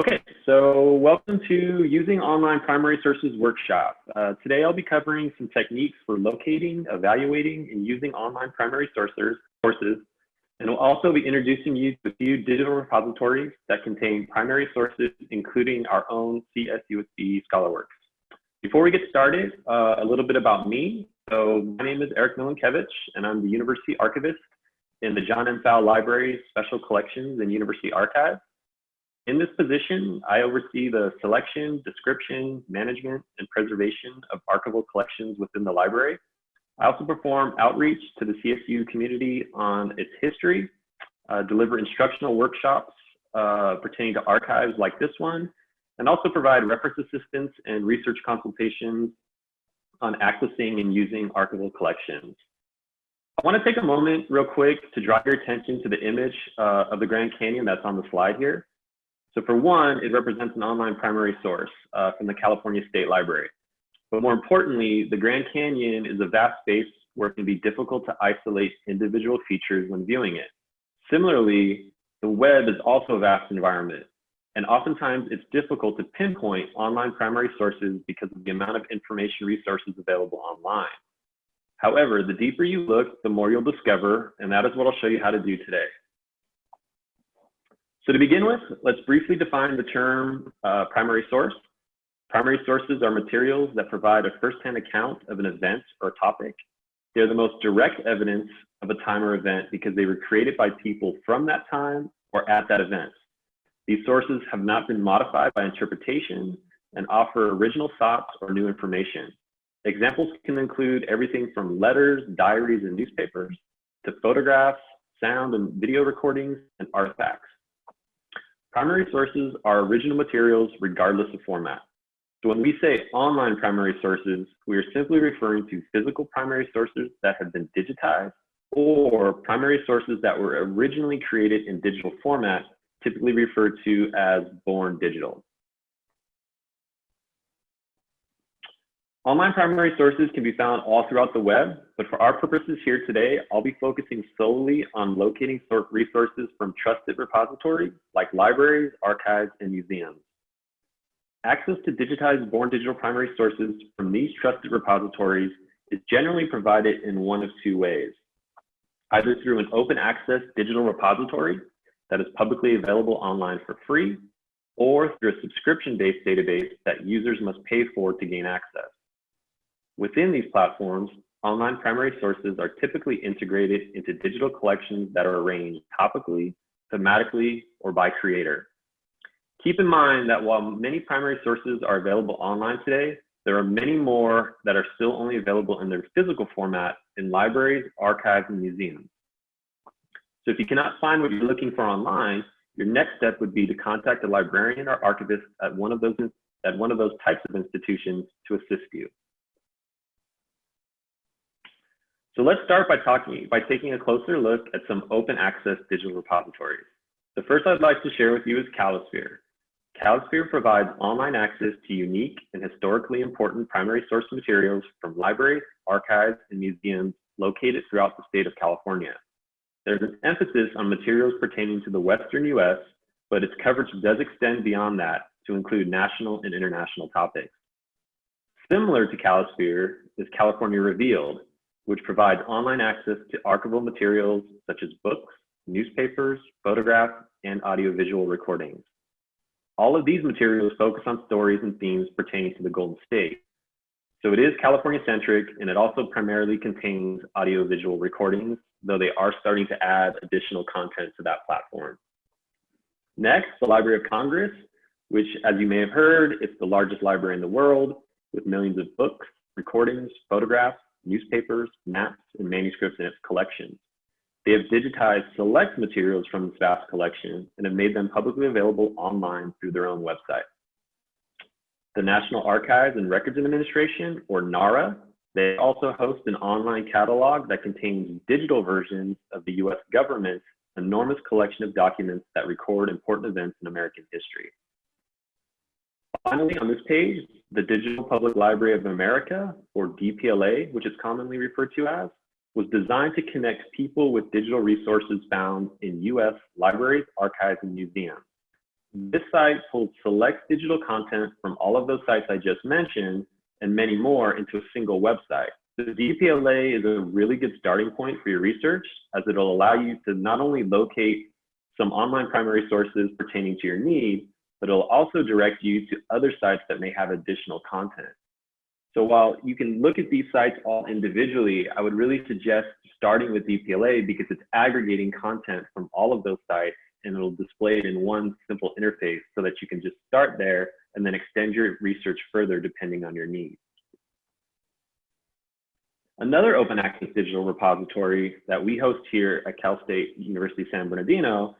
Okay, so welcome to Using Online Primary Sources workshop. Uh, today I'll be covering some techniques for locating, evaluating, and using online primary sources, sources, and we'll also be introducing you to a few digital repositories that contain primary sources, including our own CSUSB ScholarWorks. Before we get started, uh, a little bit about me. So my name is Eric Milenkiewicz, and I'm the University Archivist in the John M. Pfau Library's Special Collections and University Archives. In this position, I oversee the selection, description, management, and preservation of archival collections within the library. I also perform outreach to the CSU community on its history, uh, deliver instructional workshops uh, pertaining to archives like this one, and also provide reference assistance and research consultations on accessing and using archival collections. I want to take a moment real quick to draw your attention to the image uh, of the Grand Canyon that's on the slide here. So for one, it represents an online primary source uh, from the California State Library. But more importantly, the Grand Canyon is a vast space where it can be difficult to isolate individual features when viewing it. Similarly, the web is also a vast environment. And oftentimes it's difficult to pinpoint online primary sources because of the amount of information resources available online. However, the deeper you look, the more you'll discover, and that is what I'll show you how to do today. So to begin with, let's briefly define the term uh, primary source. Primary sources are materials that provide a firsthand account of an event or topic. They're the most direct evidence of a time or event because they were created by people from that time or at that event. These sources have not been modified by interpretation and offer original thoughts or new information. Examples can include everything from letters, diaries, and newspapers to photographs, sound and video recordings, and artifacts. Primary sources are original materials regardless of format. So when we say online primary sources, we are simply referring to physical primary sources that have been digitized or primary sources that were originally created in digital format, typically referred to as born digital. Online primary sources can be found all throughout the web, but for our purposes here today, I'll be focusing solely on locating resources from trusted repositories like libraries, archives, and museums. Access to digitized born digital primary sources from these trusted repositories is generally provided in one of two ways. Either through an open access digital repository that is publicly available online for free, or through a subscription-based database that users must pay for to gain access. Within these platforms, online primary sources are typically integrated into digital collections that are arranged topically, thematically, or by creator. Keep in mind that while many primary sources are available online today, there are many more that are still only available in their physical format in libraries, archives, and museums. So if you cannot find what you're looking for online, your next step would be to contact a librarian or archivist at one of those at one of those types of institutions to assist you. So let's start by talking by taking a closer look at some open access digital repositories. The first I'd like to share with you is Calisphere. Calisphere provides online access to unique and historically important primary source materials from libraries, archives, and museums located throughout the state of California. There's an emphasis on materials pertaining to the Western US, but its coverage does extend beyond that to include national and international topics. Similar to Calisphere is California Revealed, which provides online access to archival materials such as books, newspapers, photographs, and audiovisual recordings. All of these materials focus on stories and themes pertaining to the Golden State. So it is California-centric, and it also primarily contains audiovisual recordings, though they are starting to add additional content to that platform. Next, the Library of Congress, which, as you may have heard, it's the largest library in the world with millions of books, recordings, photographs, newspapers, maps, and manuscripts in its collections. They have digitized select materials from this vast collection and have made them publicly available online through their own website. The National Archives and Records Administration, or NARA, they also host an online catalog that contains digital versions of the US government's enormous collection of documents that record important events in American history. Finally, on this page, the Digital Public Library of America, or DPLA, which is commonly referred to as, was designed to connect people with digital resources found in US libraries, archives, and museums. This site pulls select digital content from all of those sites I just mentioned and many more into a single website. The DPLA is a really good starting point for your research as it'll allow you to not only locate some online primary sources pertaining to your need, but it'll also direct you to other sites that may have additional content. So while you can look at these sites all individually, I would really suggest starting with DPLA because it's aggregating content from all of those sites and it'll display it in one simple interface so that you can just start there and then extend your research further depending on your needs. Another open access digital repository that we host here at Cal State University San Bernardino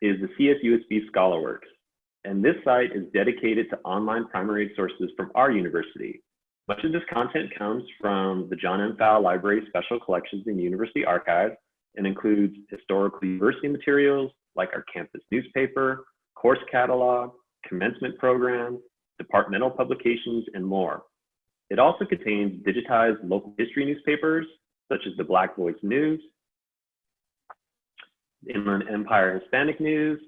is the CSUSB ScholarWorks. And this site is dedicated to online primary sources from our university. Much of this content comes from the John M. Pfau Library Special Collections and University Archives and includes historical university materials like our campus newspaper, course catalog, commencement programs, departmental publications, and more. It also contains digitized local history newspapers, such as the Black Voice News, Inland Empire Hispanic News,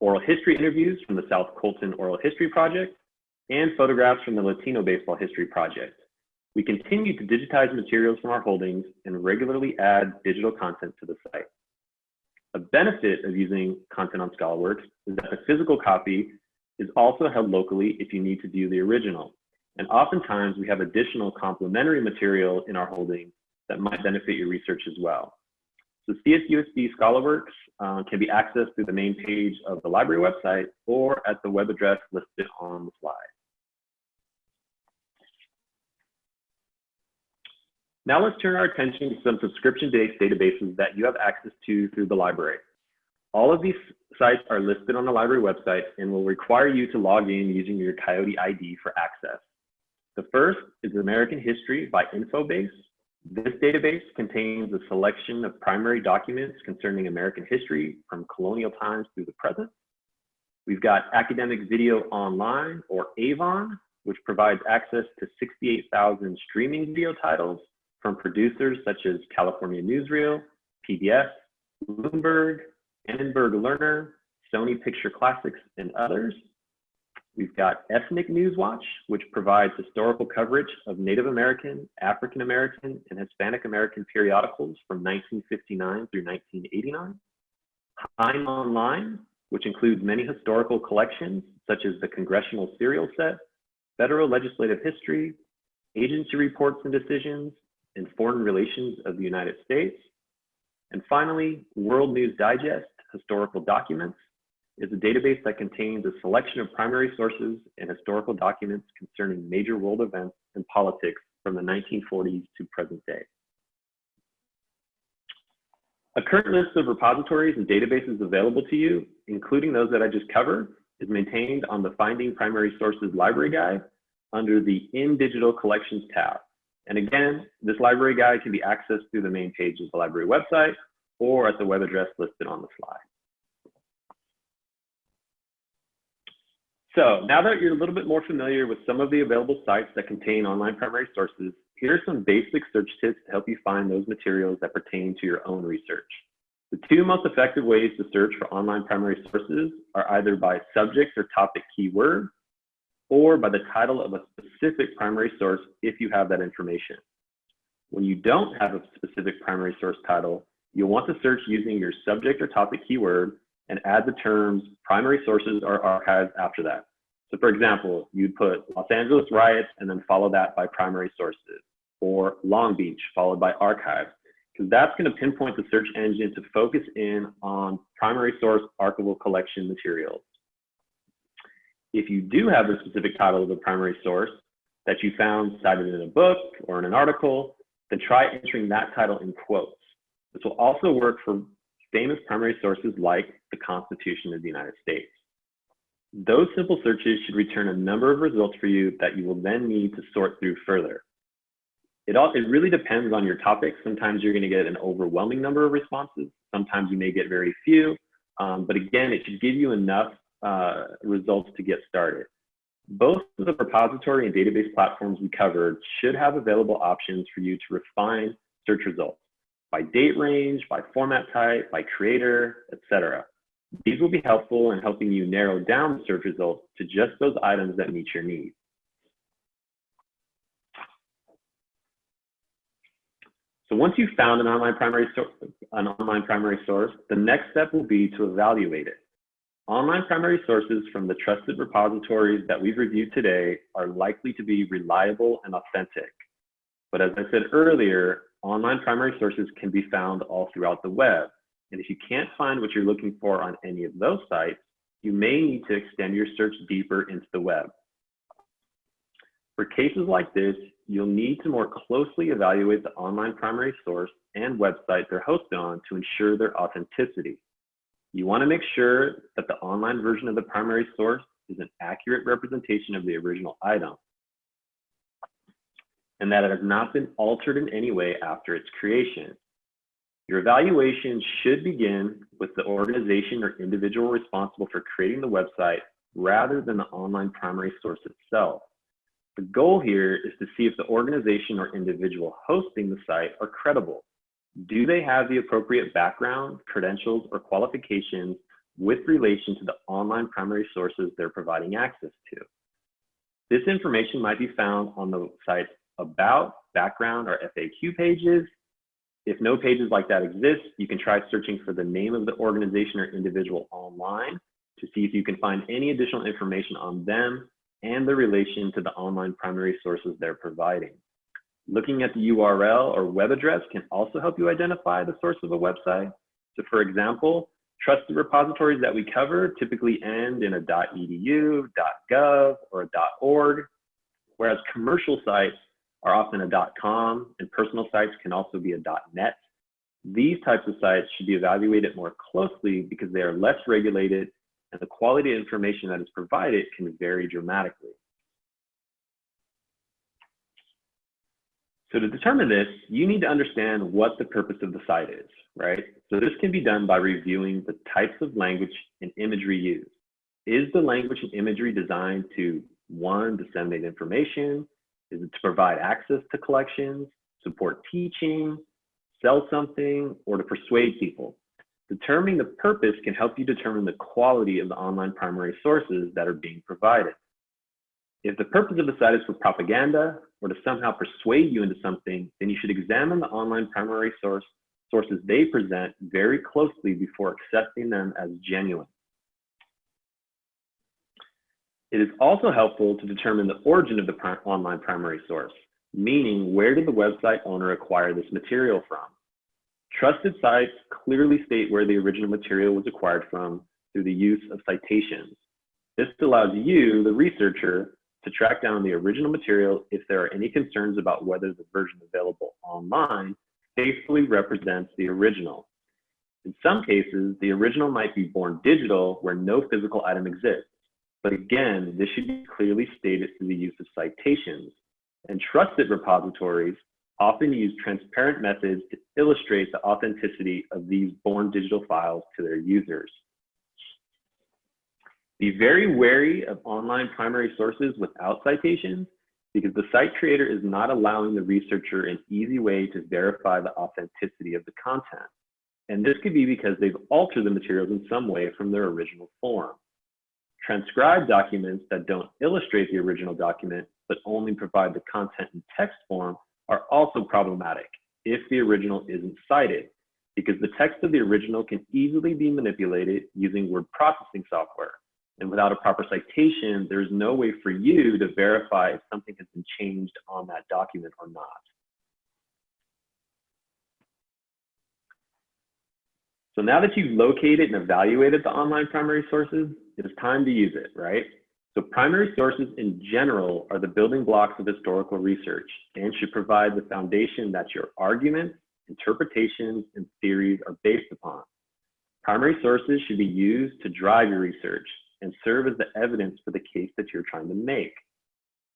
oral history interviews from the South Colton Oral History Project, and photographs from the Latino Baseball History Project. We continue to digitize materials from our holdings and regularly add digital content to the site. A benefit of using content on ScholarWorks is that the physical copy is also held locally if you need to view the original. And oftentimes we have additional complementary material in our holdings that might benefit your research as well. So CSUSB ScholarWorks uh, can be accessed through the main page of the library website or at the web address listed on the slide. Now let's turn our attention to some subscription-based databases that you have access to through the library. All of these sites are listed on the library website and will require you to log in using your Coyote ID for access. The first is American History by Infobase. This database contains a selection of primary documents concerning American history from colonial times through the present. We've got Academic Video Online, or AVON, which provides access to 68,000 streaming video titles from producers such as California Newsreel, PBS, Bloomberg, Annenberg Learner, Sony Picture Classics, and others. We've got Ethnic News Watch, which provides historical coverage of Native American, African American, and Hispanic American periodicals from 1959 through 1989. HeinOnline, which includes many historical collections, such as the Congressional Serial Set, Federal Legislative History, Agency Reports and Decisions, and Foreign Relations of the United States. And finally, World News Digest, Historical Documents, is a database that contains a selection of primary sources and historical documents concerning major world events and politics from the 1940s to present day. A current list of repositories and databases available to you, including those that I just covered, is maintained on the Finding Primary Sources Library Guide under the In Digital Collections tab. And again, this library guide can be accessed through the main page of the library website or at the web address listed on the slide. So now that you're a little bit more familiar with some of the available sites that contain online primary sources, here are some basic search tips to help you find those materials that pertain to your own research. The two most effective ways to search for online primary sources are either by subject or topic keyword or by the title of a specific primary source if you have that information. When you don't have a specific primary source title, you'll want to search using your subject or topic keyword and add the terms primary sources or archives after that. So for example, you'd put Los Angeles riots and then follow that by primary sources or Long Beach followed by archives because that's going to pinpoint the search engine to focus in on primary source archival collection materials. If you do have the specific title of a primary source that you found cited in a book or in an article, then try entering that title in quotes. This will also work for famous primary sources like the Constitution of the United States. Those simple searches should return a number of results for you that you will then need to sort through further. It, all, it really depends on your topic. Sometimes you're gonna get an overwhelming number of responses. Sometimes you may get very few, um, but again, it should give you enough uh, results to get started. Both of the repository and database platforms we covered should have available options for you to refine search results by date range, by format type, by creator, etc. These will be helpful in helping you narrow down the search results to just those items that meet your needs. So once you've found an online primary an online primary source, the next step will be to evaluate it. Online primary sources from the trusted repositories that we've reviewed today are likely to be reliable and authentic. But as I said earlier, online primary sources can be found all throughout the web. And if you can't find what you're looking for on any of those sites, you may need to extend your search deeper into the web. For cases like this, you'll need to more closely evaluate the online primary source and website they're hosted on to ensure their authenticity. You want to make sure that the online version of the primary source is an accurate representation of the original item and that it has not been altered in any way after its creation. Your evaluation should begin with the organization or individual responsible for creating the website rather than the online primary source itself. The goal here is to see if the organization or individual hosting the site are credible. Do they have the appropriate background, credentials, or qualifications with relation to the online primary sources they're providing access to? This information might be found on the site's about, background, or FAQ pages. If no pages like that exist, you can try searching for the name of the organization or individual online to see if you can find any additional information on them and the relation to the online primary sources they're providing. Looking at the URL or web address can also help you identify the source of a website. So for example, trusted repositories that we cover typically end in a .edu, .gov, or .org, whereas commercial sites are often a .com and personal sites can also be a .net. These types of sites should be evaluated more closely because they are less regulated and the quality of information that is provided can vary dramatically. So to determine this, you need to understand what the purpose of the site is, right? So this can be done by reviewing the types of language and imagery used. Is the language and imagery designed to, one, disseminate information, is it to provide access to collections, support teaching, sell something, or to persuade people? Determining the purpose can help you determine the quality of the online primary sources that are being provided. If the purpose of the site is for propaganda or to somehow persuade you into something, then you should examine the online primary source sources they present very closely before accepting them as genuine. It is also helpful to determine the origin of the online primary source, meaning where did the website owner acquire this material from? Trusted sites clearly state where the original material was acquired from through the use of citations. This allows you, the researcher, to track down the original material if there are any concerns about whether the version available online faithfully represents the original. In some cases, the original might be born digital where no physical item exists. But again, this should be clearly stated through the use of citations. And trusted repositories often use transparent methods to illustrate the authenticity of these born digital files to their users. Be very wary of online primary sources without citations because the site creator is not allowing the researcher an easy way to verify the authenticity of the content. And this could be because they've altered the materials in some way from their original form. Transcribed documents that don't illustrate the original document, but only provide the content in text form are also problematic if the original isn't cited, because the text of the original can easily be manipulated using word processing software. And without a proper citation, there's no way for you to verify if something has been changed on that document or not. So now that you've located and evaluated the online primary sources, it is time to use it, right? So primary sources in general are the building blocks of historical research and should provide the foundation that your arguments, interpretations, and theories are based upon. Primary sources should be used to drive your research and serve as the evidence for the case that you're trying to make.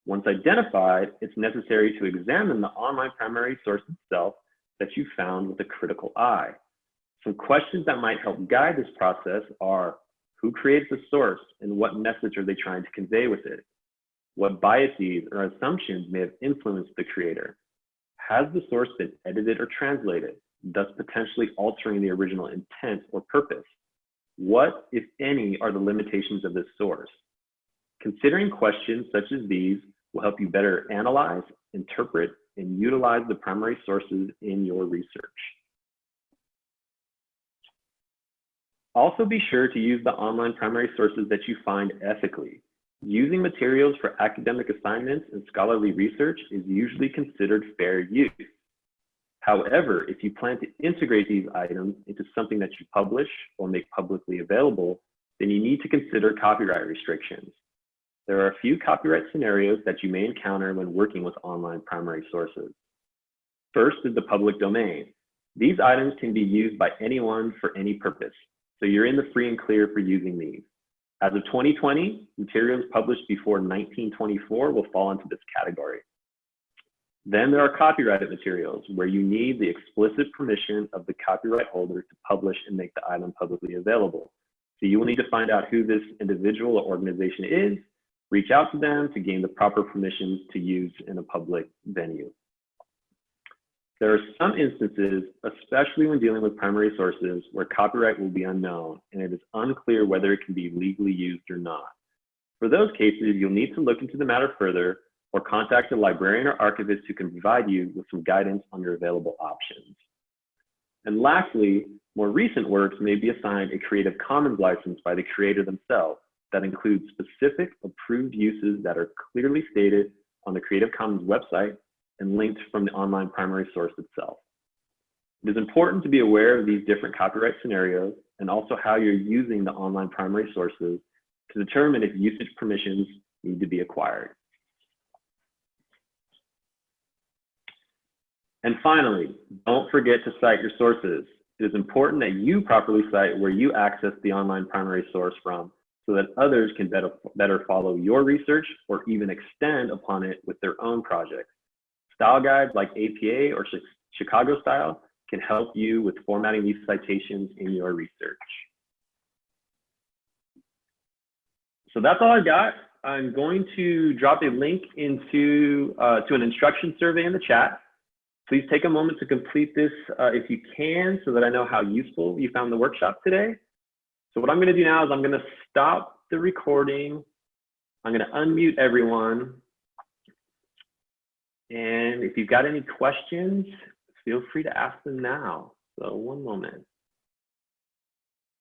Once identified, it's necessary to examine the online primary source itself that you found with a critical eye. Some questions that might help guide this process are, who creates the source and what message are they trying to convey with it? What biases or assumptions may have influenced the creator? Has the source been edited or translated, thus potentially altering the original intent or purpose? What, if any, are the limitations of this source? Considering questions such as these will help you better analyze, interpret, and utilize the primary sources in your research. Also be sure to use the online primary sources that you find ethically. Using materials for academic assignments and scholarly research is usually considered fair use. However, if you plan to integrate these items into something that you publish or make publicly available, then you need to consider copyright restrictions. There are a few copyright scenarios that you may encounter when working with online primary sources. First is the public domain. These items can be used by anyone for any purpose, so you're in the free and clear for using these. As of 2020, materials published before 1924 will fall into this category. Then there are copyrighted materials where you need the explicit permission of the copyright holder to publish and make the item publicly available. So you will need to find out who this individual or organization is, reach out to them to gain the proper permissions to use in a public venue. There are some instances, especially when dealing with primary sources, where copyright will be unknown and it is unclear whether it can be legally used or not. For those cases, you'll need to look into the matter further or contact a librarian or archivist who can provide you with some guidance on your available options. And lastly, more recent works may be assigned a Creative Commons license by the creator themselves that includes specific approved uses that are clearly stated on the Creative Commons website and linked from the online primary source itself. It is important to be aware of these different copyright scenarios and also how you're using the online primary sources to determine if usage permissions need to be acquired. And finally, don't forget to cite your sources. It is important that you properly cite where you access the online primary source from so that others can better, better follow your research or even extend upon it with their own projects. Style guides like APA or Chicago Style can help you with formatting these citations in your research. So that's all I've got. I'm going to drop a link into uh, to an instruction survey in the chat. Please take a moment to complete this uh, if you can so that I know how useful you found the workshop today. So what I'm going to do now is I'm going to stop the recording. I'm going to unmute everyone. And if you've got any questions, feel free to ask them now. So one moment.